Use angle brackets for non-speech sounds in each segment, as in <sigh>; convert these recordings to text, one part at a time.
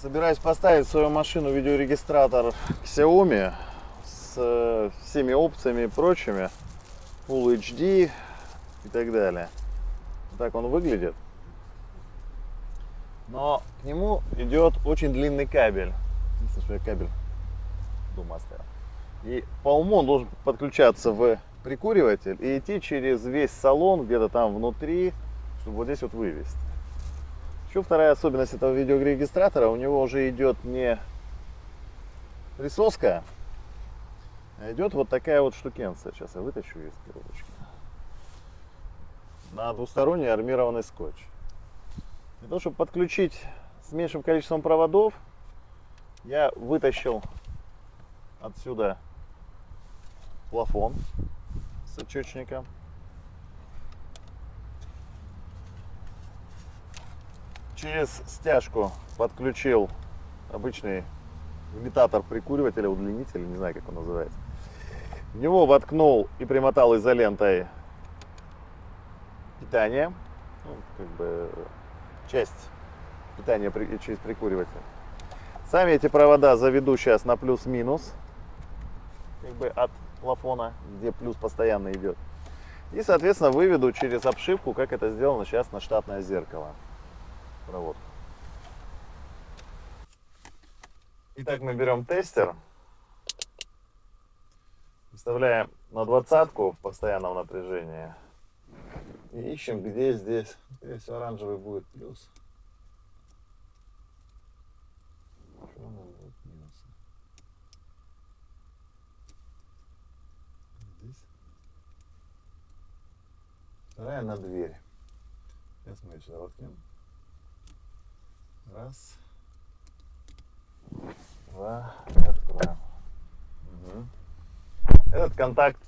Собираюсь поставить в свою машину видеорегистратор Xiaomi с э, всеми опциями и прочими. Full HD и так далее. Так он выглядит. Но к нему идет очень длинный кабель. Единственное, что я кабель дома оставил. И по уму он должен подключаться в прикуриватель и идти через весь салон, где-то там внутри, чтобы вот здесь вот вывести. Еще вторая особенность этого видеорегистратора, у него уже идет не присоска, а идет вот такая вот штукенция. Сейчас я вытащу из коробочки. На двусторонний армированный скотч. Для того, чтобы подключить с меньшим количеством проводов, я вытащил отсюда плафон с отчетчиком. Через стяжку подключил обычный имитатор прикуривателя, удлинитель, не знаю, как он называется. В него воткнул и примотал изолентой питание, ну, как бы часть питания через прикуриватель. Сами эти провода заведу сейчас на плюс-минус, как бы от плафона, где плюс постоянно идет. И, соответственно, выведу через обшивку, как это сделано сейчас на штатное зеркало. Проводку. Итак, мы берем тестер, выставляем на двадцатку в постоянном напряжении и ищем, где здесь, всего, оранжевый будет плюс. Здесь. Вторая на дверь. Сейчас мы ее сюда воткнем. Раз. Два. И откроем. Угу. Этот контакт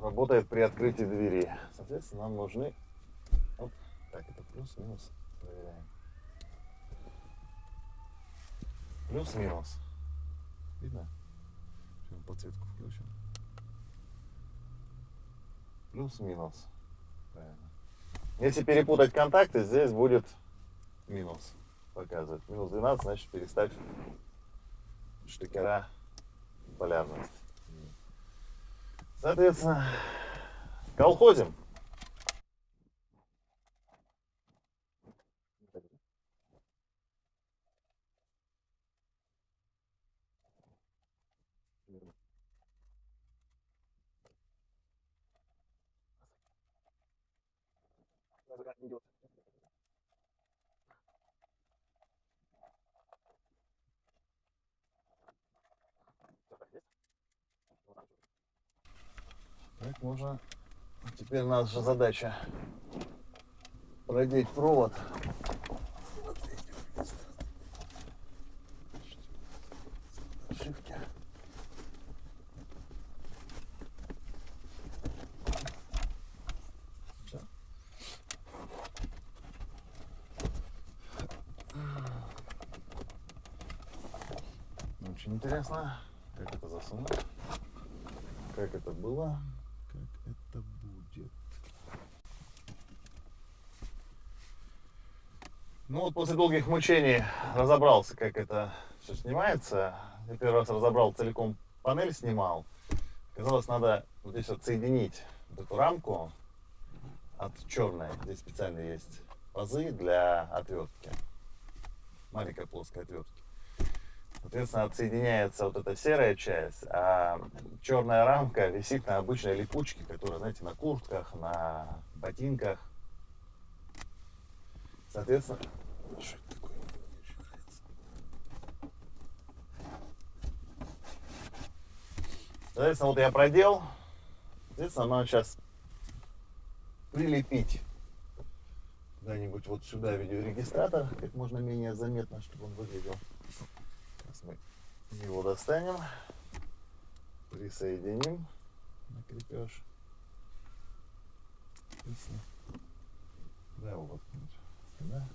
работает при открытии двери. Соответственно, нам нужны... Оп, так, это плюс-минус. Проверяем. Плюс-минус. Видно? Сейчас подсветку включим. Плюс-минус. Правильно. Если перепутать контакты, здесь будет минус показывать. Минус 12, значит переставь штекера полярность. Соответственно, колхозим. идет. Так, можно... Теперь наша задача продеть провод. Очень интересно, как это засунуть, как это было как это будет. Ну вот после долгих мучений разобрался, как это все снимается. Я первый раз разобрал целиком панель, снимал. Казалось, надо вот здесь вот соединить вот эту рамку от черной. Здесь специально есть пазы для отвертки. Маленькая плоская отвертка. Соответственно, отсоединяется вот эта серая часть, а черная рамка висит на обычной липучке, которая, знаете, на куртках, на ботинках. Соответственно, что это такое? Соответственно, вот я продел. Соответственно, надо сейчас прилепить куда-нибудь вот сюда видеорегистратор, как можно менее заметно, чтобы он выглядел. Сейчас мы его достанем, присоединим на крепеж. Да, его воткнуть. Да.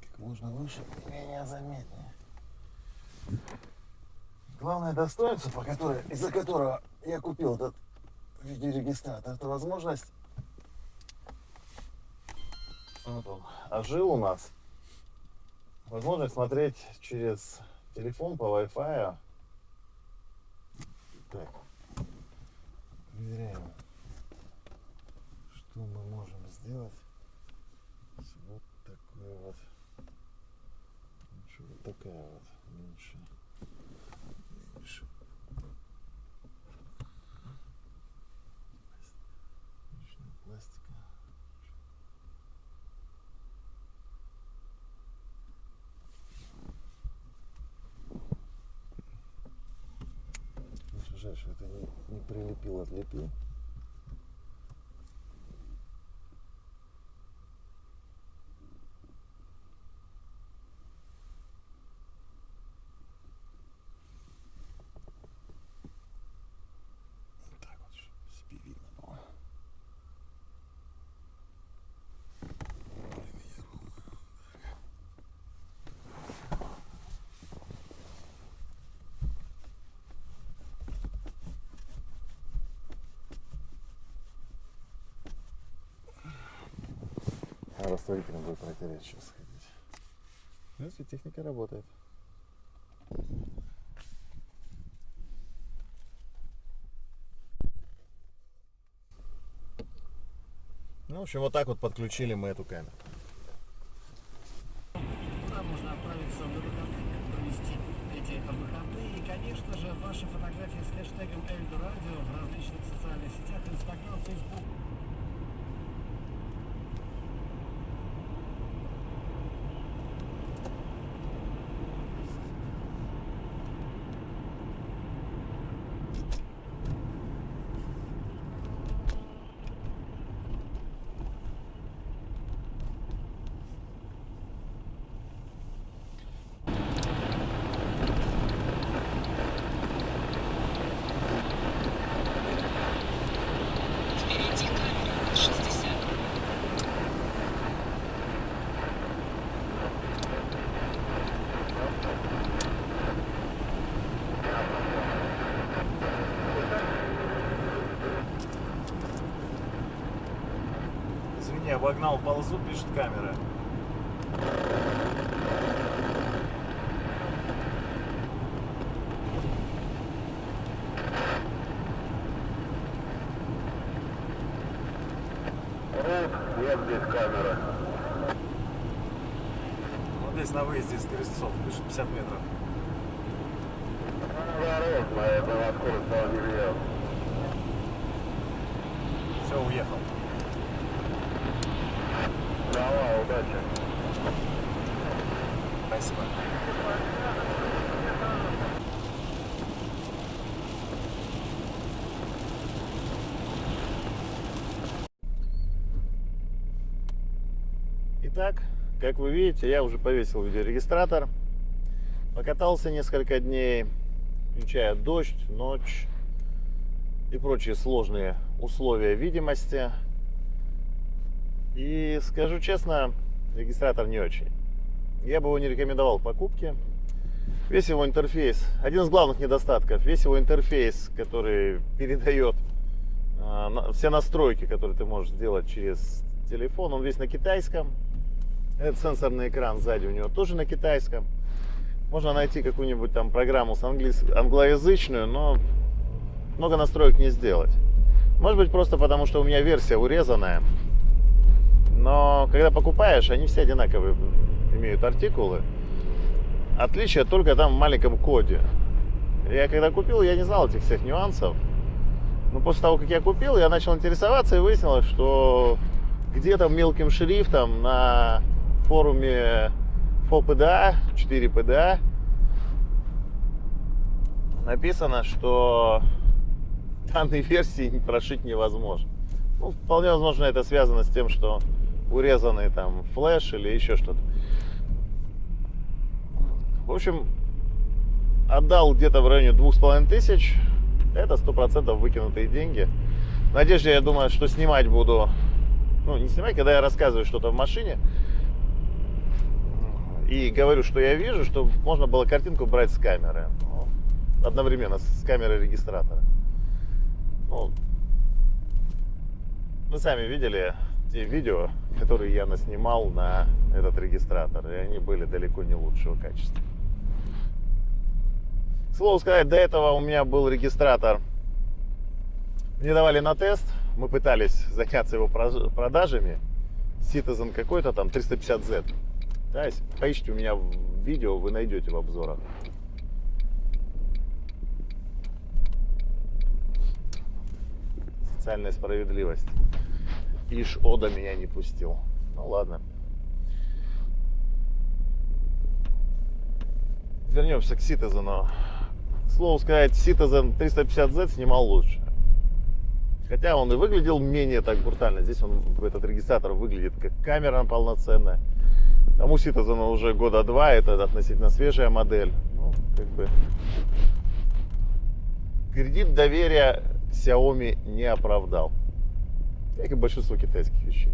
Как можно выше, менее заметнее. Главное достоинство, по которой, из-за которого я купил этот видеорегистратор, это возможность вот он, ожил у нас. Возможность смотреть через телефон по Wi-Fi. Так. Проверяем, что мы можем сделать вот такой вот. Что вот такая вот Что это не, не прилепил, отлепил. Вот так вот, чтобы себе видно было. А растворителем будет протереть сейчас ходить. Если техника работает. Ну, в общем, вот так вот подключили мы эту камеру. Куда можно отправиться на выходные, провести эти выходные. И, конечно же, ваши фотографии с хэштегом Эльдорадио в различных социальных сетях, Инстаграм, Фейсбук. Извини, обогнал ползу, пишет камера. Нет здесь камеры. Вот здесь на выезде из Крестцов, пишет 50 метров. Дорожно, это скорость не. Все, уехал. Давай, удачи. Спасибо. Итак, как вы видите, я уже повесил видеорегистратор. Покатался несколько дней, включая дождь, ночь и прочие сложные условия видимости. И скажу честно, регистратор не очень. Я бы его не рекомендовал к покупке. Весь его интерфейс, один из главных недостатков, весь его интерфейс, который передает а, все настройки, которые ты можешь сделать через телефон, он весь на китайском. Этот сенсорный экран сзади у него тоже на китайском. Можно найти какую-нибудь там программу с английс- англоязычную, но много настроек не сделать. Может быть просто потому, что у меня версия урезанная. Но когда покупаешь, они все одинаковые имеют артикулы. Отличие только там в маленьком коде. Я когда купил, я не знал этих всех нюансов. Но после того, как я купил, я начал интересоваться и выяснилось, что где-то мелким шрифтом на форуме ФОПДА, 4 ПДА, написано, что данной версии <laughs> прошить невозможно. Ну, вполне возможно, это связано с тем, что урезанный там флеш или еще что-то. В общем, отдал где-то в районе двух с половиной тысяч. Это сто процентов выкинутые деньги. Надежде, я думаю, что снимать буду, ну, не снимать, когда я рассказываю что-то в машине и говорю, что я вижу, чтобы можно было картинку брать с камеры. Ну, одновременно с камерой регистратора. Ну, вы сами видели те видео, которые я наснимал на этот регистратор, и они были далеко не лучшего качества. К слову сказать, до этого у меня был регистратор. Мне давали на тест, мы пытались заняться его продажами. Citizen какой-то там 350Z. Да, поищите у меня в видео, вы найдете в обзорах. Социальная справедливость. Иш Ода меня не пустил. Ну ладно. Вернемся к Citizen. К слову сказать, Citizen 350Z снимал лучше. Хотя он и выглядел менее так брутально. Здесь он, этот регистратор выглядит как камера полноценная. Тому Citizen уже года два, это относительно свежая модель. Ну, как бы... Кредит доверия Xiaomi не оправдал. Как и большинство китайских вещей.